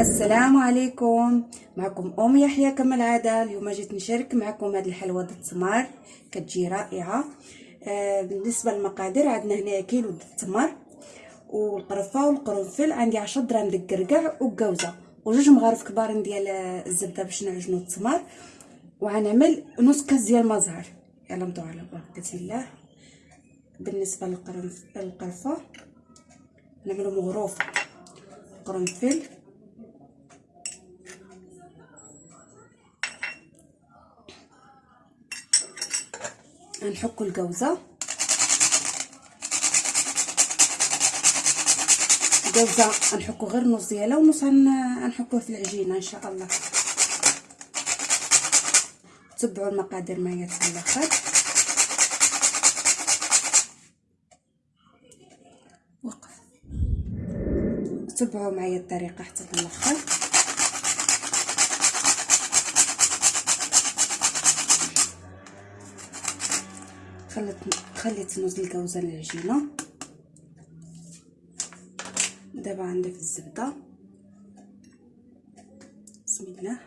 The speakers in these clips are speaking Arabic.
السلام عليكم. معكم أم يحيى كما العاده اليوم جيت نشارك معكم هذه الحلوة التمر كتجي رائعة. آه بالنسبة للمقادير عندنا هنا كيلو التمر والقرفة والقرنفل عندي 10 درهم د الكركع وكاوزه وجوج مغارف كبار ديال الزبدة باش نعجنوا التمر وغنعمل نص كاس ديال المزهر يلا نبداو على بركه الله بالنسبة للقرفة نعملوا مغروف قرنفل. نحكوا الجوزة. الجوزة نحكوا غير نص ديالها ونص نحكوه في العجينة إن شاء الله. تبعوا المقادير معايا حتى الآخر وقف. تبعوا معايا الطريقة حتى الآخر خليت خليت نوز الكوزة العجينه دابا غنضيف الزبدة. بسم الله.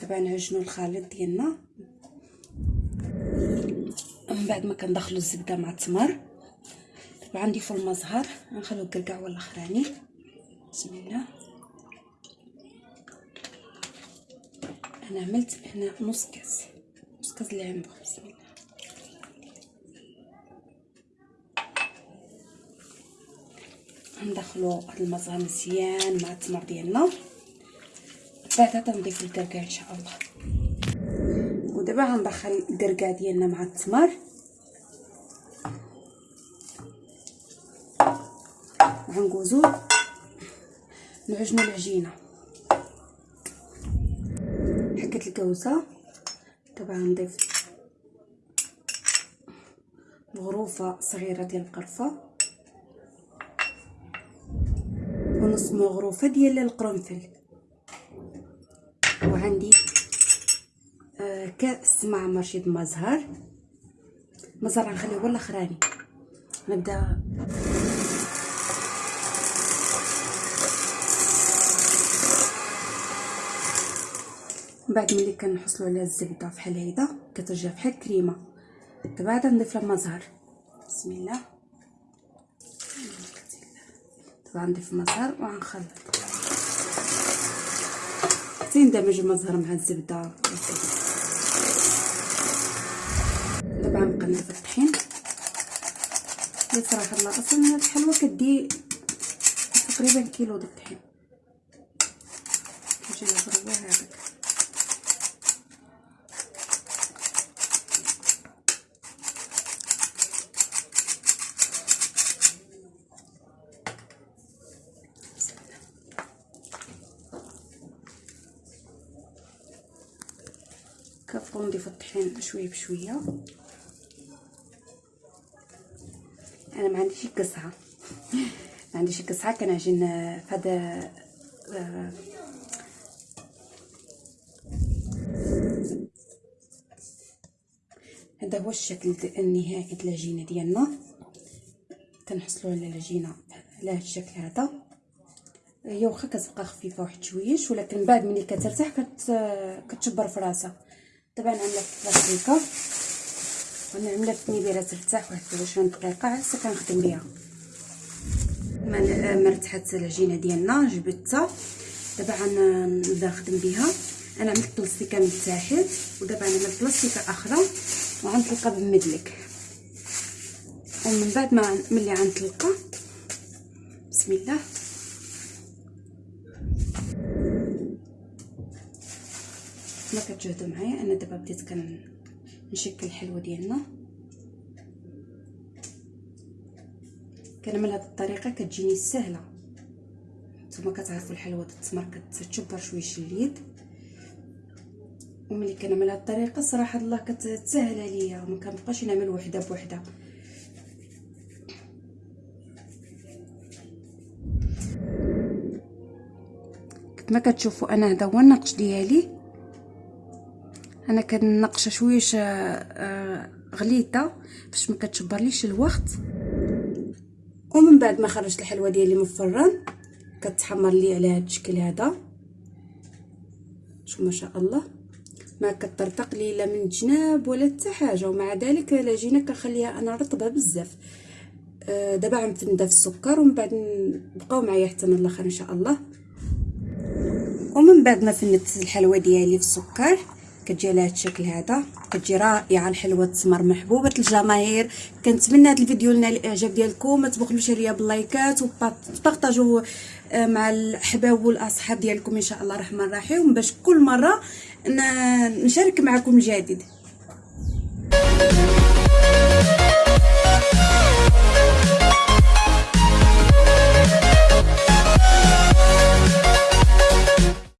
دابا نعجنوا الخليط ديالنا. من بعد ما كندخلوا الزبدة مع التمر. دابا غنضيفوا المزهر. غنخليو الكركاع والأخراني. بسم الله. أنا عملت هنا نص كاس نص كاس العنبه بسم الله. ندخلو هاد المزهر مزيان مع التمر ديالنا. بعدا تنضيف الكركاع إن شاء الله. ودابا غندخل الكركاع ديالنا مع التمر. غنقوزو نعجنو العجينة. حكت الكوسه دابا غنضيف مغروفه صغيرة ديال القرفة. ونص مغروفة ديال القرنفل. وعندي آه كأس معمر شيد مزهر. مزهر غنخليه هو الاخراني نبدأ. من بعد ملي كنحصلوا على الزبدة بحال هيدا كترجع بحال كريمة. دابا عاد نضيف لها المزهر بسم الله. دابا نضيف المزهر وغنخلط. حتى يندمج المزهر مع الزبدة. دابا غنبقى نضيف الطحين. اللي صراحة الله أصلا هاد الحلوة كدي تقريبا كيلو د الطحين. كيجي لها هذاك. كنبقاو نضيفو الطحين شوية بشوية. أنا ما عنديش قصعة. ما عنديش قصعة كنعجن فهذا هذا هو الشكل النهائي د العجينه ديالنا. كنحصلوا على العجينه على هذا الشكل هذا. هي واخا كتبقى خفيفة واحد شويش ولكن بعد ملي كترتاح كت كتشبر في راسها. دابا نعملها في بلاستيكه ونعملها في ترتاح واحد 20 دقيقة عاد كنخدم بها ما ارتاحت العجينة ديالنا جبدتها دابا غنبدا نخدم بها أنا عملت بلاستيكة من تحت ودابا نعمل بلاستيكة أخرى وغنطلقها بالمدلك ومن بعد ما ملي غنطلقها. بسم الله. ما كتجهدوا معايا أنا دابا بديت كنشكل الحلوة ديالنا. كنعمل هذه الطريقة كتجيني سهلة. نتوما كتعرفوا الحلوة التمر كتشبر شوية اليد. وملي كنعمل هذه الطريقة صراحة الله كتسهل عليا. ما كنبقاش نعمل وحدة بوحدة. كما كتشوفوا أنا هذا هو النقش ديالي. أنا كنقشه شوية آه، غليظه باش ما كتشبرليش الوقت. ومن بعد ما خرجت الحلوة ديالي من الفران كتحمر لي على هذا الشكل هذا. شوف ما شاء الله. ما كطرطق لي لا من الجناب ولا حتى حاجة ومع ذلك العجينه كنخليها أنا رطبة بزاف. آه دابا غنفندا في السكر ومن بعد بقاو معايا حتى من الآخر إن شاء الله. ومن بعد ما فندت الحلوة ديالي في السكر كتجي على هذا الشكل هذا. كتجي رائعة الحلوة التمر محبوبة الجماهير. كنتمنى هذا الفيديو لنا الإعجاب ديالكم. ما تبخلوش عليا باللايكات وبارطاجوا آه، مع الأحباب والأصحاب ديالكم إن شاء الله الرحمن الرحيم. باش كل مرة نشارك معكم الجديد.